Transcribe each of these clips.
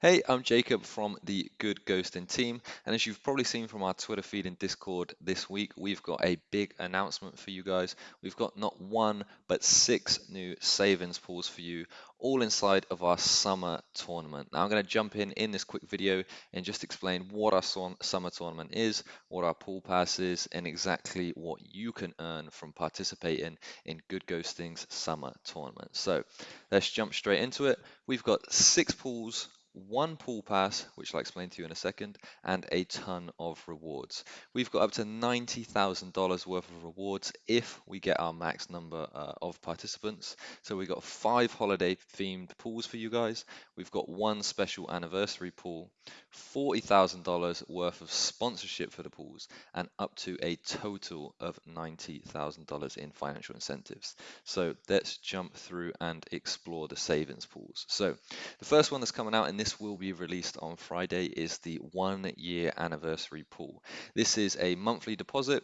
Hey, I'm Jacob from the Good Ghosting team, and as you've probably seen from our Twitter feed and Discord this week, we've got a big announcement for you guys. We've got not one, but six new savings pools for you, all inside of our summer tournament. Now, I'm going to jump in in this quick video and just explain what our summer tournament is, what our pool pass is, and exactly what you can earn from participating in Good Ghosting's summer tournament. So let's jump straight into it. We've got six pools one pool pass, which I'll explain to you in a second, and a ton of rewards. We've got up to $90,000 worth of rewards if we get our max number uh, of participants. So we've got five holiday themed pools for you guys. We've got one special anniversary pool, $40,000 worth of sponsorship for the pools, and up to a total of $90,000 in financial incentives. So let's jump through and explore the savings pools. So the first one that's coming out in this this will be released on Friday is the one year anniversary pool. This is a monthly deposit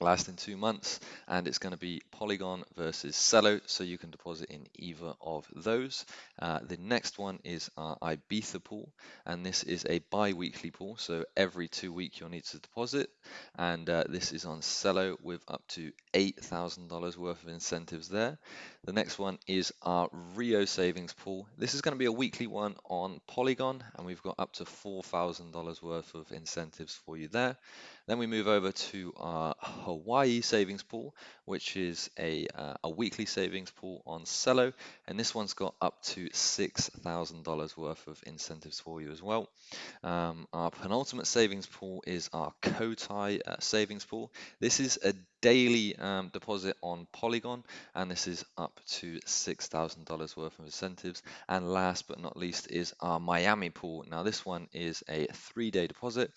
lasting two months and it's going to be Polygon versus Celo so you can deposit in either of those. Uh, the next one is our Ibiza pool and this is a bi-weekly pool so every two weeks you'll need to deposit and uh, this is on Celo with up to $8,000 worth of incentives there. The next one is our Rio savings pool. This is going to be a weekly one on Polygon and we've got up to $4,000 worth of incentives for you there. Then we move over to our Hawaii savings pool, which is a, uh, a weekly savings pool on Celo, and this one's got up to $6,000 worth of incentives for you as well. Um, our penultimate savings pool is our Cotai uh, savings pool. This is a daily um, deposit on Polygon, and this is up to $6,000 worth of incentives. And last but not least is our Miami pool. Now, this one is a three day deposit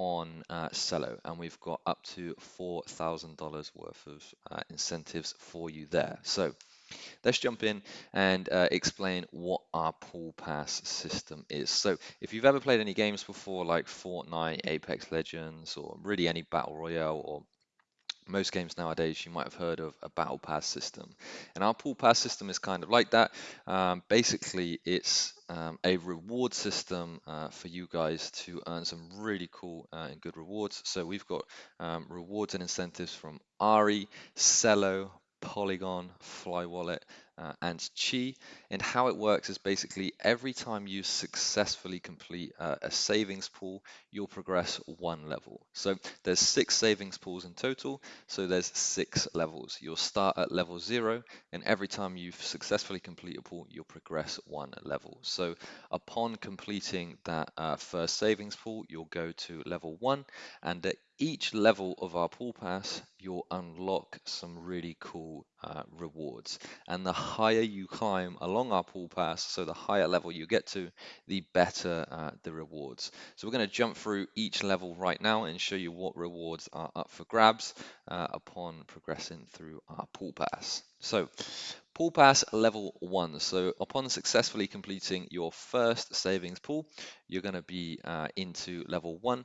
on uh, Celo, and we've got up to $4,000 worth of uh, incentives for you there. So let's jump in and uh, explain what our pool pass system is. So if you've ever played any games before, like Fortnite, Apex Legends, or really any Battle Royale or most games nowadays you might have heard of a battle pass system. And our pool pass system is kind of like that. Um, basically it's um, a reward system uh, for you guys to earn some really cool uh, and good rewards. So we've got um, rewards and incentives from Ari, Celo, Polygon, Fly Wallet, uh, and Chi. And how it works is basically every time you successfully complete uh, a savings pool, you'll progress one level. So there's six savings pools in total. So there's six levels. You'll start at level zero, and every time you've successfully complete a pool, you'll progress one level. So upon completing that uh, first savings pool, you'll go to level one, and at each level of our pool pass, you'll unlock some really cool uh, rewards. And the higher you climb along our pool pass, so the higher level you get to, the better uh, the rewards. So we're going to jump through each level right now and show you what rewards are up for grabs uh, upon progressing through our pool pass. So Pool Pass level one. So upon successfully completing your first savings pool, you're going to be uh, into level one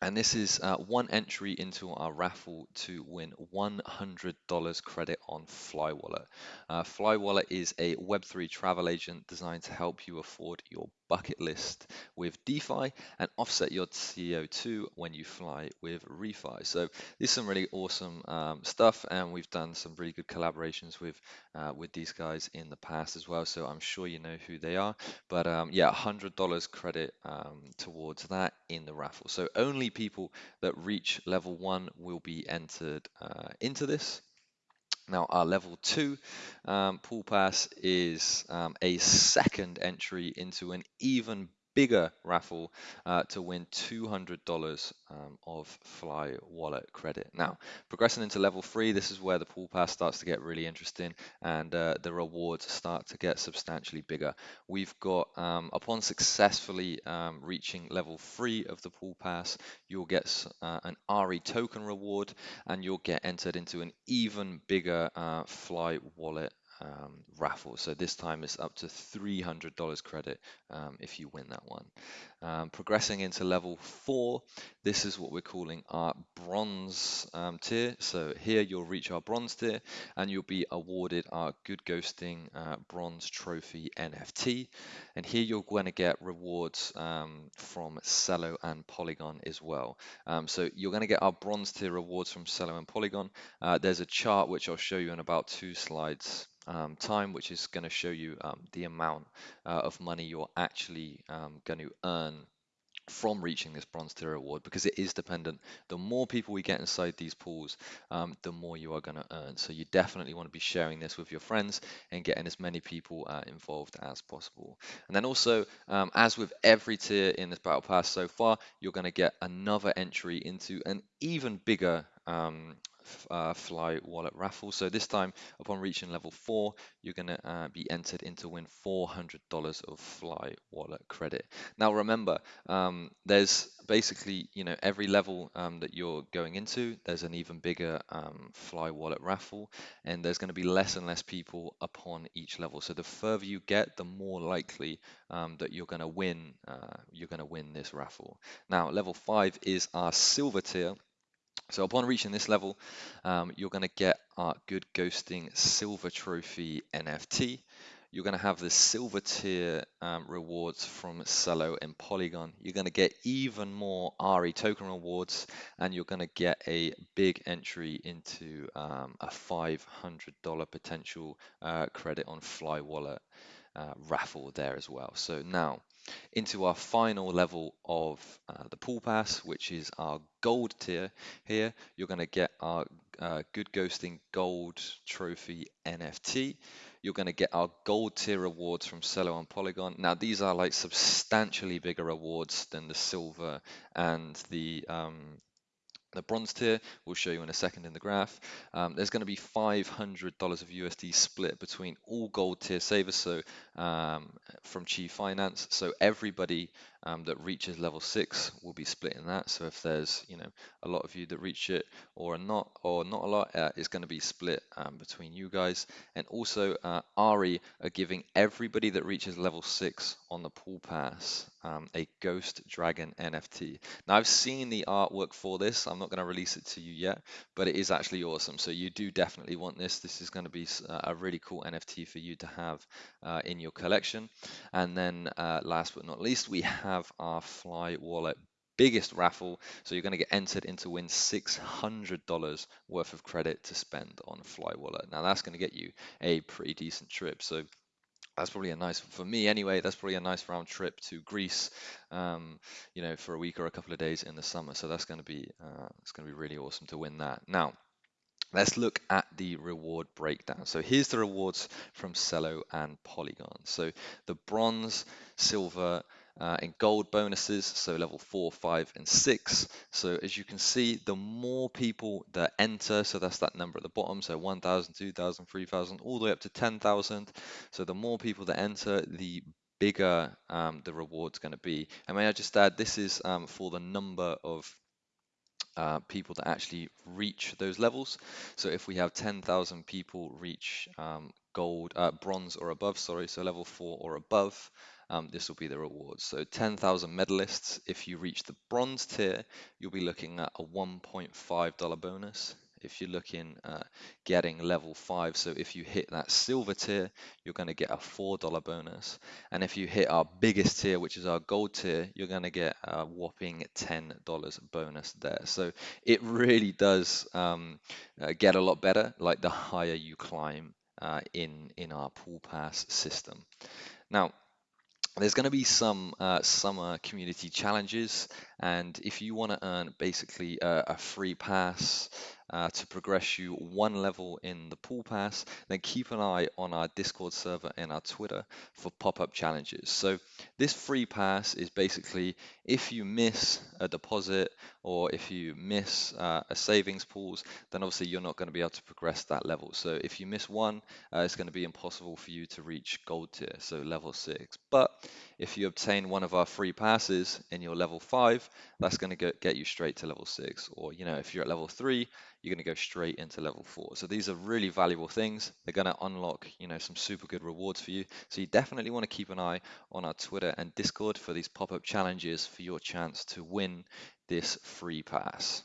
and this is uh, one entry into our raffle to win $100 credit on FlyWallet. Uh, FlyWallet is a Web3 travel agent designed to help you afford your bucket list with DeFi and offset your CO2 when you fly with ReFi. So this is some really awesome um, stuff, and we've done some really good collaborations with uh, with these guys in the past as well. So I'm sure you know who they are. But um, yeah, $100 credit um, towards that in the raffle. So only people that reach level one will be entered uh, into this. Now, our level two um, pool pass is um, a second entry into an even bigger raffle uh, to win $200 um, of Fly Wallet credit. Now, progressing into level three, this is where the pool pass starts to get really interesting and uh, the rewards start to get substantially bigger. We've got, um, upon successfully um, reaching level three of the pool pass, you'll get uh, an RE token reward and you'll get entered into an even bigger uh, Fly Wallet um, raffle. So this time it's up to $300 credit um, if you win that one. Um, progressing into level four, this is what we're calling our bronze um, tier. So here you'll reach our bronze tier and you'll be awarded our Good Ghosting uh, Bronze Trophy NFT. And here you're going to get rewards um, from Celo and Polygon as well. Um, so you're going to get our bronze tier rewards from Celo and Polygon. Uh, there's a chart which I'll show you in about two slides um, time, which is going to show you um, the amount uh, of money you're actually um, going to earn from reaching this bronze tier award because it is dependent. The more people we get inside these pools, um, the more you are going to earn. So you definitely want to be sharing this with your friends and getting as many people uh, involved as possible. And then also, um, as with every tier in this battle pass so far, you're going to get another entry into an even bigger um, uh, Fly Wallet raffle. So this time, upon reaching level four, you're going to uh, be entered into win $400 of Fly Wallet credit. Now remember, um, there's basically, you know, every level um, that you're going into, there's an even bigger um, Fly Wallet raffle, and there's going to be less and less people upon each level. So the further you get, the more likely um, that you're going to win. Uh, you're going to win this raffle. Now, level five is our silver tier. So upon reaching this level, um, you're going to get our Good Ghosting Silver Trophy NFT. You're going to have the silver tier um, rewards from Celo and Polygon. You're going to get even more RE token rewards, and you're going to get a big entry into um, a $500 potential uh, credit on Fly Wallet uh, raffle there as well. So now into our final level of uh, the pool pass, which is our gold tier. Here, you're going to get our uh, Good Ghosting Gold Trophy NFT. You're going to get our gold tier rewards from Celo and Polygon. Now, these are like substantially bigger rewards than the silver and the um, the bronze tier, we'll show you in a second in the graph. Um, there's going to be $500 of USD split between all gold tier savers, so um, from Chi Finance. So everybody um, that reaches level six will be split in that. So if there's you know a lot of you that reach it or not or not a lot, uh, it's going to be split um, between you guys. And also uh, Ari are giving everybody that reaches level six on the pool pass um, a Ghost Dragon NFT. Now I've seen the artwork for this. I'm not going to release it to you yet, but it is actually awesome. So you do definitely want this. This is going to be a really cool NFT for you to have uh, in your collection. And then uh, last but not least, we have have our Fly Wallet biggest raffle. So you're going to get entered into win $600 worth of credit to spend on Fly Wallet. Now that's going to get you a pretty decent trip. So that's probably a nice for me anyway. That's probably a nice round trip to Greece, um, you know, for a week or a couple of days in the summer. So that's going to be uh, it's going to be really awesome to win that. Now, Let's look at the reward breakdown. So here's the rewards from Celo and Polygon. So the bronze, silver, uh, in gold bonuses, so level four, five, and six. So as you can see, the more people that enter, so that's that number at the bottom, so 1,000, 2,000, 3,000, all the way up to 10,000. So the more people that enter, the bigger um, the reward's going to be. And may I just add, this is um, for the number of uh, people that actually reach those levels. So if we have 10,000 people reach um, gold, uh, bronze or above, sorry, so level four or above, um, this will be the rewards. So 10,000 medalists, if you reach the bronze tier, you'll be looking at a $1.5 bonus. If you're looking at getting level 5, so if you hit that silver tier, you're going to get a $4 bonus. And if you hit our biggest tier, which is our gold tier, you're going to get a whopping $10 bonus there. So it really does um, uh, get a lot better, like the higher you climb uh, in, in our pool pass system. Now, there's going to be some uh, summer community challenges and if you want to earn basically a, a free pass uh, to progress you one level in the pool pass, then keep an eye on our Discord server and our Twitter for pop-up challenges. So this free pass is basically if you miss a deposit or if you miss uh, a savings pools, then obviously you're not going to be able to progress that level. So if you miss one, uh, it's going to be impossible for you to reach gold tier, so level six. But if you obtain one of our free passes in your level five, that's going to get you straight to level six. Or, you know, if you're at level three, you're going to go straight into level four. So these are really valuable things. They're going to unlock, you know, some super good rewards for you. So you definitely want to keep an eye on our Twitter and Discord for these pop-up challenges for your chance to win this free pass.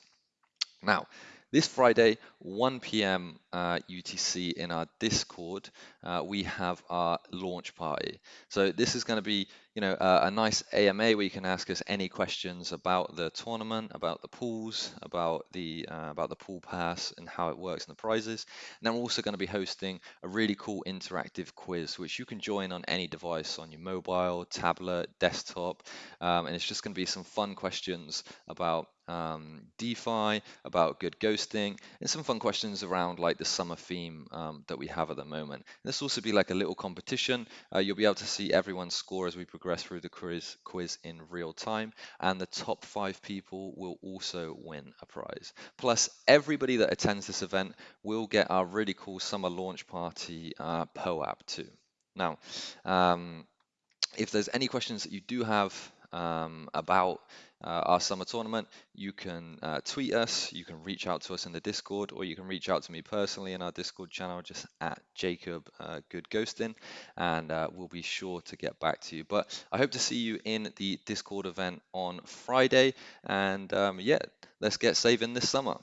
Now, this Friday, 1 p.m. Uh, UTC in our Discord, uh, we have our launch party. So this is going to be, you know, uh, a nice AMA where you can ask us any questions about the tournament, about the pools, about the uh, about the pool pass and how it works and the prizes. And then we're also going to be hosting a really cool interactive quiz, which you can join on any device on your mobile, tablet, desktop, um, and it's just going to be some fun questions about um, DeFi, about good ghosting, and some fun questions around like the summer theme um, that we have at the moment. And this will also be like a little competition. Uh, you'll be able to see everyone's score as we progress through the quiz, quiz in real time, and the top five people will also win a prize. Plus, everybody that attends this event will get our really cool summer launch party uh, POAP too. Now, um, if there's any questions that you do have um, about uh, our summer tournament, you can uh, tweet us, you can reach out to us in the Discord, or you can reach out to me personally in our Discord channel, just at Jacob uh, Good Ghosting, and uh, we'll be sure to get back to you. But I hope to see you in the Discord event on Friday, and um, yeah, let's get saving this summer.